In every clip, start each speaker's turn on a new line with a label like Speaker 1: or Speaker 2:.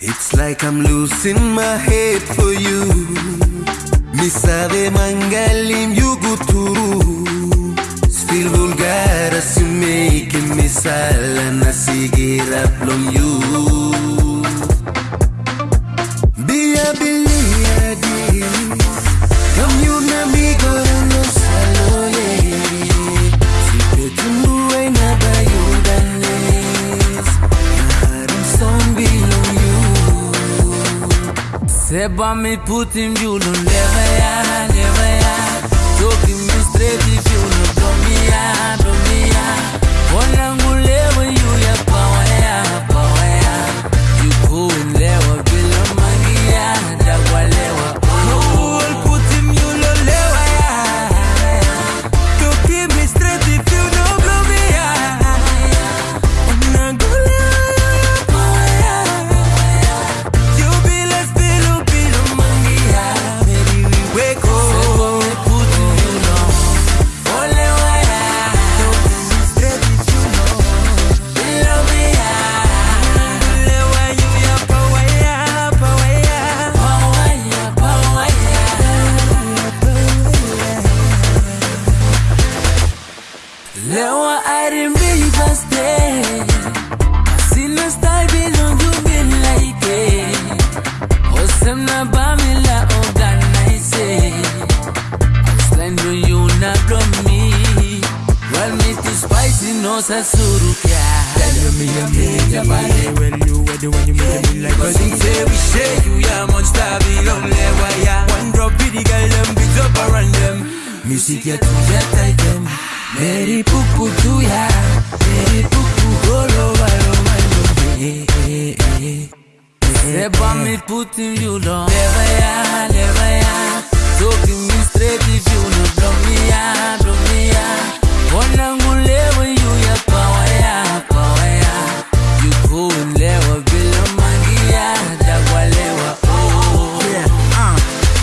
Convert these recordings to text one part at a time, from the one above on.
Speaker 1: It's like I'm losing my head for you. Mi sabe mangalim yuguturu. Still vulgar as you make me sala na sigira from you.
Speaker 2: Seba mi putim julun levaya, levaya Talking me straight if you no I didn't really just stay. Sina style you been like it. Na bamila organize. Stand on you na from me. Well me too spicy no sasuru kya. Tell me you body when you ready when you make me like Cause you say we share you ya monster belong lewa ya. One drop with the girl them beat up around them. Music ya tu ya tight them. Mary pupu all over over you. Eh, eh, eh. Seba mi putin you down. Never ya, never ya. Talking me straight if you no blow me ya, me power ya, power ya. You mangia, dagwa lewa. Oh.
Speaker 3: Yeah, uh,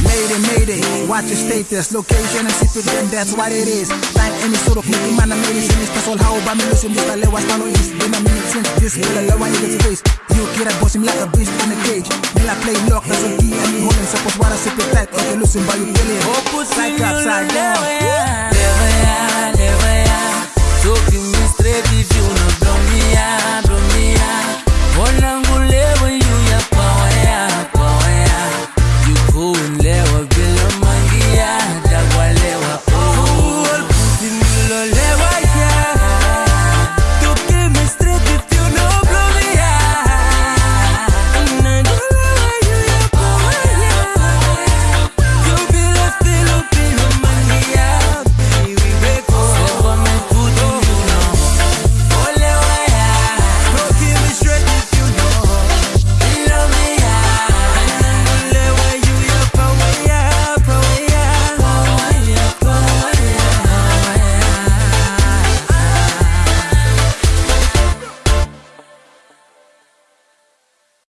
Speaker 3: made it, made it. Watch your status, location, and sit with them, that's what it is. Find any sort of making man, I'm made it. Mr. Sol, how about me losing Mr. Lewa, stand on east. Been a minute since this, allow one nigga to face. You kid, I boss him like a beast in a cage. Me like play lock, that's a key, and me holding suppose what I sit with tight. Okay, losing, but you kill him.
Speaker 2: Oh, pussy,
Speaker 3: Side